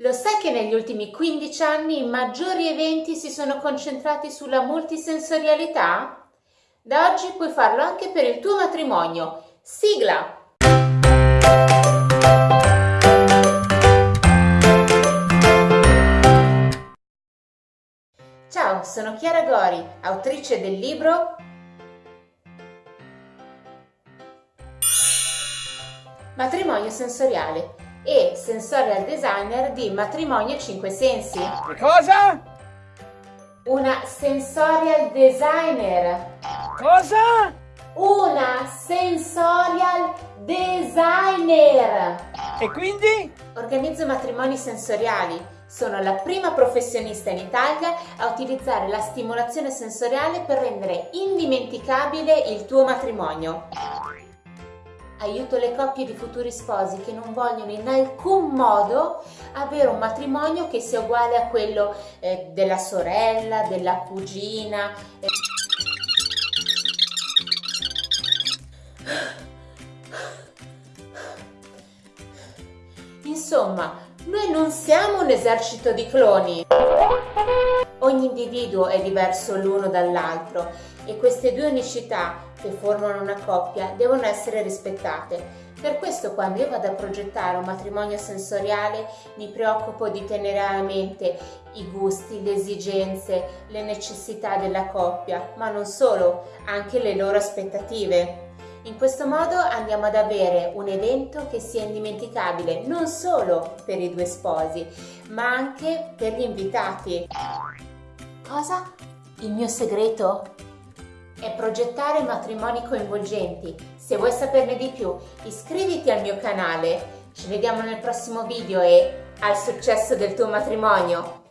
Lo sai che negli ultimi 15 anni i maggiori eventi si sono concentrati sulla multisensorialità? Da oggi puoi farlo anche per il tuo matrimonio. Sigla! Ciao, sono Chiara Gori, autrice del libro Matrimonio sensoriale e sensorial designer di Matrimonio 5 Sensi. Che cosa? Una sensorial designer. Cosa? Una sensorial designer. E quindi? Organizzo matrimoni sensoriali. Sono la prima professionista in Italia a utilizzare la stimolazione sensoriale per rendere indimenticabile il tuo matrimonio. Aiuto le coppie di futuri sposi che non vogliono in alcun modo avere un matrimonio che sia uguale a quello eh, della sorella, della cugina. Eh. Insomma, noi non siamo un esercito di cloni. Ogni individuo è diverso l'uno dall'altro e queste due unicità che formano una coppia devono essere rispettate. Per questo quando io vado a progettare un matrimonio sensoriale mi preoccupo di tenere a mente i gusti, le esigenze, le necessità della coppia, ma non solo, anche le loro aspettative. In questo modo andiamo ad avere un evento che sia indimenticabile non solo per i due sposi, ma anche per gli invitati. Cosa? Il mio segreto? È progettare matrimoni coinvolgenti. Se vuoi saperne di più, iscriviti al mio canale. Ci vediamo nel prossimo video e al successo del tuo matrimonio!